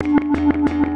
Música